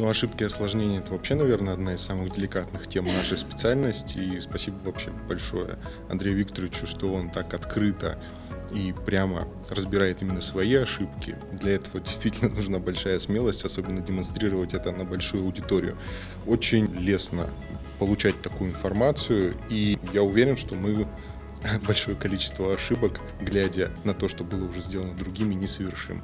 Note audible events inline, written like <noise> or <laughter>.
Ну, ошибки и осложнения – это вообще, наверное, одна из самых деликатных тем нашей специальности. И спасибо вообще большое Андрею Викторовичу, что он так открыто и прямо разбирает именно свои ошибки. Для этого действительно <laughs> нужна большая смелость, особенно демонстрировать это на большую аудиторию. Очень лестно получать такую информацию, и я уверен, что мы <laughs> большое количество ошибок, глядя на то, что было уже сделано другими, не совершим.